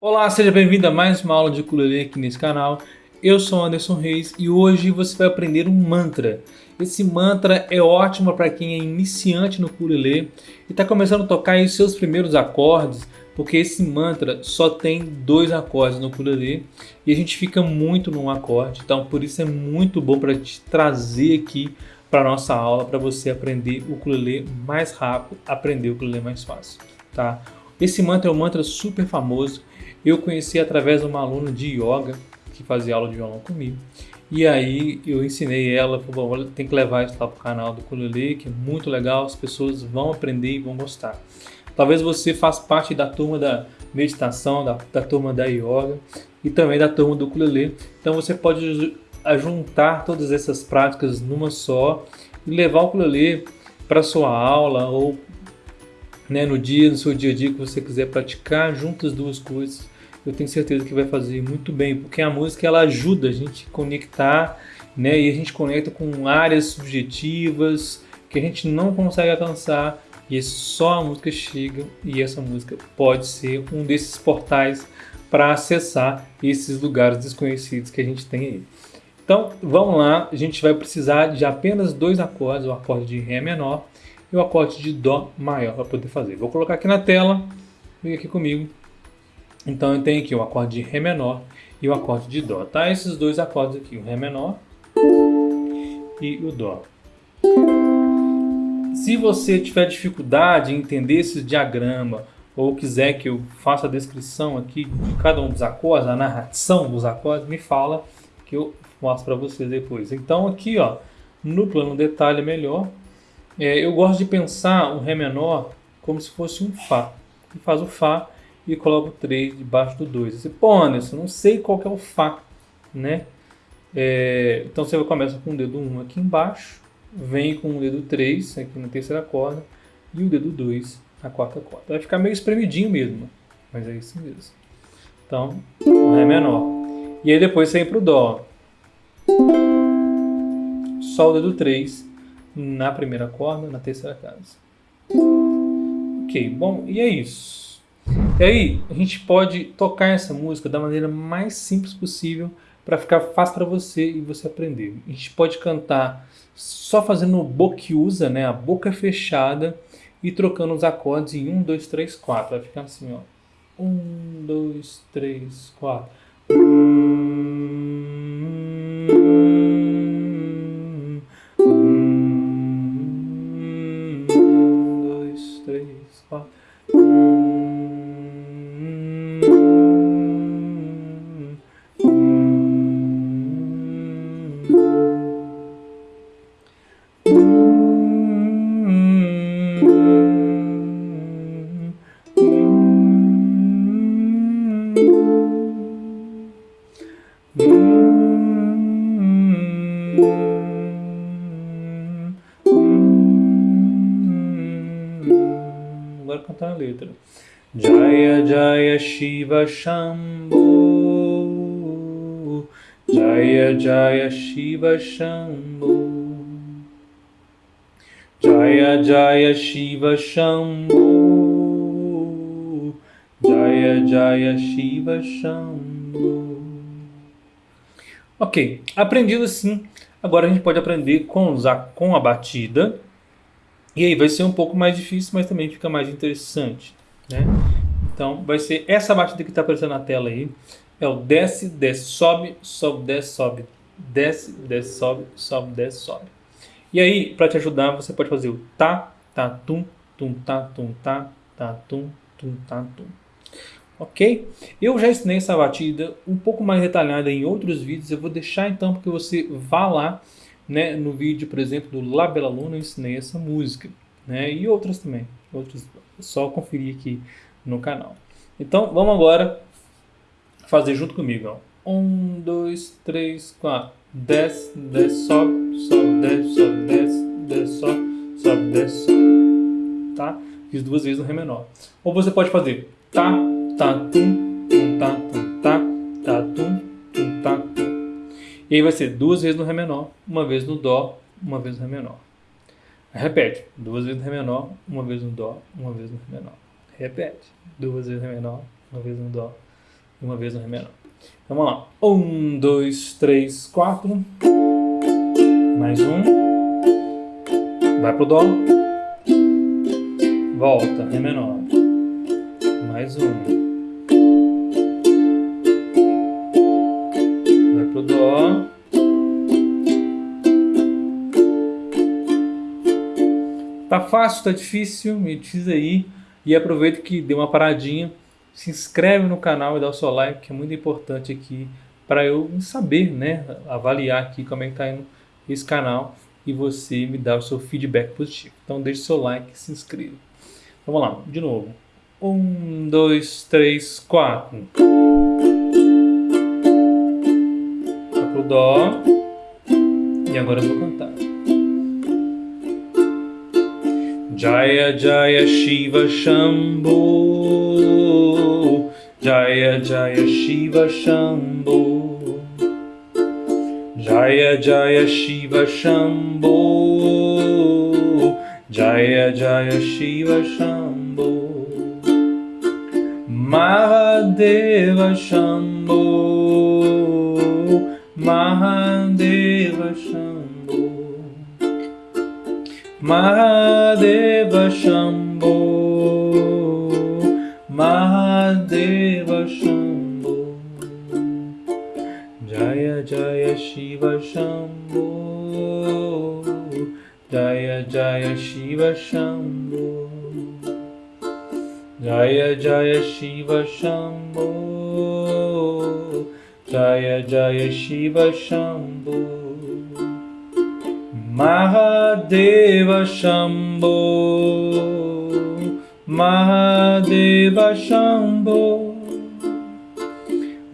Olá, seja bem-vindo a mais uma aula de ukulele aqui nesse canal. Eu sou Anderson Reis e hoje você vai aprender um mantra. Esse mantra é ótimo para quem é iniciante no ukulele e está começando a tocar os seus primeiros acordes, porque esse mantra só tem dois acordes no ukulele e a gente fica muito num acorde, então por isso é muito bom para te trazer aqui para nossa aula para você aprender o ukulele mais rápido, aprender o ukulele mais fácil, tá? Esse mantra é um mantra super famoso eu conheci através de uma aluna de yoga que fazia aula de violão comigo. E aí eu ensinei ela, falou, tem que levar isso lá para o canal do ukulele, que é muito legal, as pessoas vão aprender e vão gostar. Talvez você faça parte da turma da meditação, da, da turma da yoga e também da turma do ukulele. Então você pode juntar todas essas práticas numa só e levar o ukulele para sua aula ou né, no dia, no seu dia a dia que você quiser praticar, juntas as duas coisas, eu tenho certeza que vai fazer muito bem, porque a música ela ajuda a gente a conectar, né, e a gente conecta com áreas subjetivas que a gente não consegue alcançar, e só a música chega, e essa música pode ser um desses portais para acessar esses lugares desconhecidos que a gente tem aí. Então, vamos lá, a gente vai precisar de apenas dois acordes, o acorde de Ré menor e o acorde de Dó maior para poder fazer. Vou colocar aqui na tela, vem aqui comigo. Então eu tenho aqui o acorde de Ré menor e o acorde de Dó, tá? Esses dois acordes aqui, o Ré menor e o Dó. Se você tiver dificuldade em entender esse diagrama ou quiser que eu faça a descrição aqui de cada um dos acordes, a narração dos acordes, me fala que eu mostro para vocês depois. Então aqui, ó, no plano detalhe melhor, é, eu gosto de pensar um Ré menor como se fosse um Fá. E faz o Fá e coloca o 3 debaixo do 2. Você, pô, Anderson, não sei qual é o Fá, né? É, então você começa com o dedo 1 aqui embaixo, vem com o dedo 3 aqui na terceira corda e o dedo 2 na quarta corda. Vai ficar meio espremidinho mesmo, mas é isso mesmo. Então, Ré menor. E aí depois você vem o Dó. Só o dedo 3 na primeira corda, na terceira casa. Ok, bom, e é isso. E aí, a gente pode tocar essa música da maneira mais simples possível para ficar fácil para você e você aprender. A gente pode cantar só fazendo boquiusa, né, a boca fechada e trocando os acordes em 1, 2, 3, 4. Vai ficar assim, ó. 1, 2, 3, 4. Agora cantar a letra. Jaya Jaya Shiva Shambho Jaya Jaya Shiva Shambho Jaya Jaya Shiva Shambho Jaya Jaya Shiva Shambho Ok, aprendido assim, agora a gente pode aprender com, usar com a batida. E aí vai ser um pouco mais difícil, mas também fica mais interessante. Né? Então vai ser essa batida que está aparecendo na tela aí. É o desce, desce, sobe, sobe, desce, sobe. Desce, desce, sobe, sobe, desce, sobe. E aí, para te ajudar, você pode fazer o tá, tá, tum, tum, tá, tum, tá, tá, tum, tum, tá, tum ok? Eu já ensinei essa batida um pouco mais detalhada em outros vídeos, eu vou deixar então para que você vá lá, né, no vídeo, por exemplo, do La Bella Luna, eu ensinei essa música, né, e outras também, outras, só conferir aqui no canal. Então, vamos agora fazer junto comigo, ó. Um, dois, três, quatro. Desce, desce, sobe, sobe, desce, sobe, desce, desce, sobe, sobe, desce, sobe. Tá? Fiz duas vezes no Ré menor. Ou você pode fazer tá, tá, tum, E aí vai ser duas vezes no Ré menor, uma vez no Dó, uma vez no Ré menor. Repete, duas vezes no Ré menor, uma vez no Dó, uma vez no Ré menor. Repete, duas vezes no Ré menor, uma vez no Dó, uma vez no Ré menor. Vamos lá. Um, dois, três, quatro. Mais um. Vai pro Dó. Volta, Ré menor. Mais um. Tá fácil, tá difícil? Me diz aí. E aproveita que deu uma paradinha se inscreve no canal e dá o seu like, que é muito importante aqui para eu saber, né, avaliar aqui como é que está indo esse canal e você me dar o seu feedback positivo. Então deixe seu like e se inscreva. Vamos lá, de novo. Um, dois, três, quatro. Vai pro Dó. E agora eu vou cantar. Jaya Jaya Shiva Shambhu. Jaya Jaya Shiva Shambho Jaya Jaya Shiva Shambho Jaya Jaya Shiva Shambho Mahadeva Shambho Mahadeva Mahadeva Shambho Mahadeva Shambho Jaya Jaya Shiva Shambho Jaya Jaya Shiva Shambho Jaya Jaya Shiva Shambho Jaya Jaya Shiva Shambho Mahadeva Mahadeva Shambho Mahadeva Shambho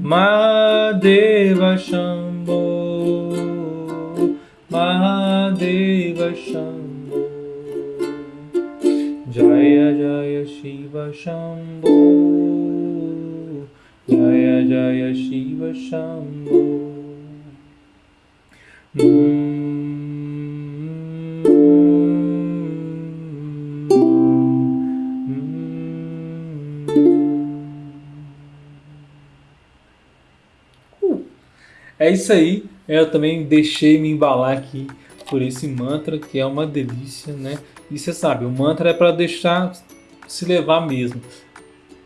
Mahadeva Shambho Mahadeva Shambho Jaya Jaya Shiva Shambho Jaya Jaya Shiva Shambho É isso aí. Eu também deixei me embalar aqui por esse mantra, que é uma delícia, né? E você sabe, o mantra é para deixar se levar mesmo.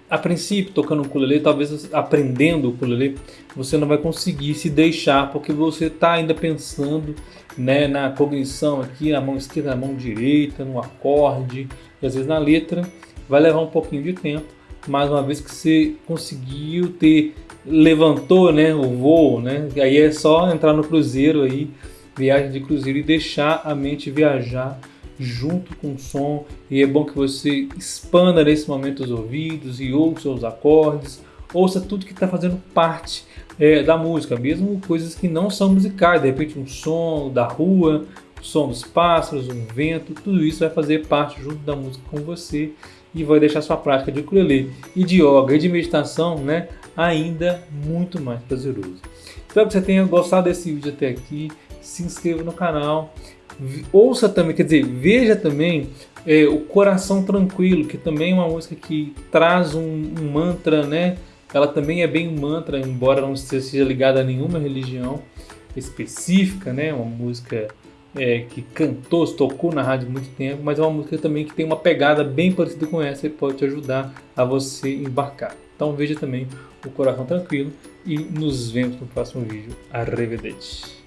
A princípio, tocando o ukulele, talvez aprendendo o ukulele, você não vai conseguir se deixar, porque você está ainda pensando né, na cognição aqui, na mão esquerda, na mão direita, no acorde, e às vezes na letra, vai levar um pouquinho de tempo, mas uma vez que você conseguiu ter levantou né, o voo, né? Aí é só entrar no cruzeiro aí, viagem de cruzeiro e deixar a mente viajar junto com o som. E é bom que você expanda nesse momento os ouvidos e ouça os acordes, ouça tudo que está fazendo parte é, da música, mesmo coisas que não são musicais, de repente um som da rua, o som dos pássaros, um vento, tudo isso vai fazer parte junto da música com você e vai deixar sua prática de ukulele e de yoga e de meditação né, ainda muito mais prazeroso. Espero que você tenha gostado desse vídeo até aqui. Se inscreva no canal. Ouça também, quer dizer, veja também é, o Coração Tranquilo, que também é uma música que traz um, um mantra, né? Ela também é bem um mantra, embora não seja ligada a nenhuma religião específica, né? Uma música é, que cantou, tocou na rádio muito tempo, mas é uma música também que tem uma pegada bem parecida com essa e pode te ajudar a você embarcar. Então veja também o Coração Tranquilo e nos vemos no próximo vídeo. Arrivederci!